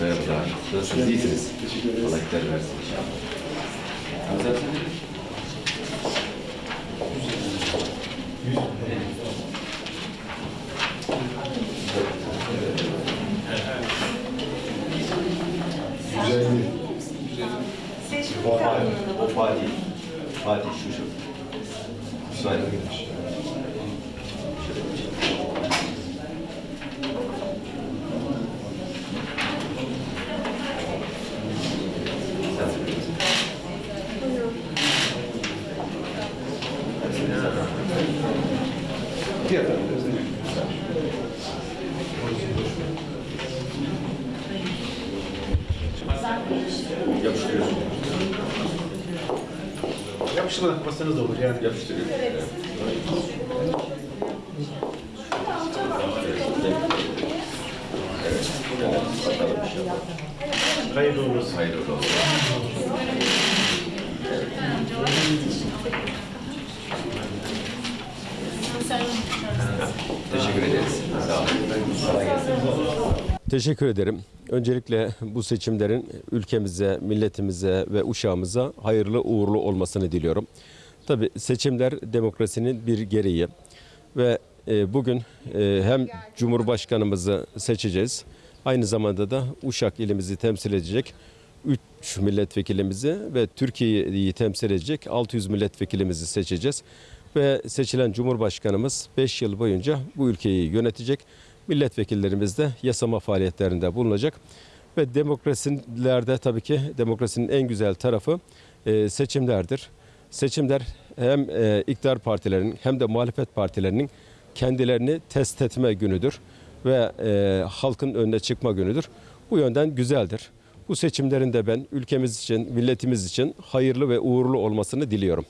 Merhabalar. Nasılsınız? İyisiniz? Teşekkür ederiz. Kolaylıklar versin inşallah. Seçim O Fatih. O Fatih. Fatih şu şu. İsmail. Sen Diğer tarafta. Yapıştırıyorsun. Yapıştırmadan bassanız da olur yani. Yapıştırıyorsun. Evet. Evet. Bakalım. Hayırlı olsun. Hayırlı olsun. Teşekkür ederiz. Sağ olun. Teşekkür ederim. Öncelikle bu seçimlerin ülkemize, milletimize ve uşağımıza hayırlı uğurlu olmasını diliyorum. Tabii seçimler demokrasinin bir gereği ve e, bugün e, hem Cumhurbaşkanımızı seçeceğiz, aynı zamanda da Uşak ilimizi temsil edecek 3 milletvekilimizi ve Türkiye'yi temsil edecek 600 milletvekilimizi seçeceğiz. Ve seçilen Cumhurbaşkanımız 5 yıl boyunca bu ülkeyi yönetecek. Milletvekillerimiz de yasama faaliyetlerinde bulunacak. Ve demokrasilerde tabii ki demokrasinin en güzel tarafı e, seçimlerdir. Seçimler hem e, iktidar partilerinin hem de muhalefet partilerinin kendilerini test etme günüdür ve e, halkın önüne çıkma günüdür. Bu yönden güzeldir. Bu seçimlerin de ben ülkemiz için, milletimiz için hayırlı ve uğurlu olmasını diliyorum.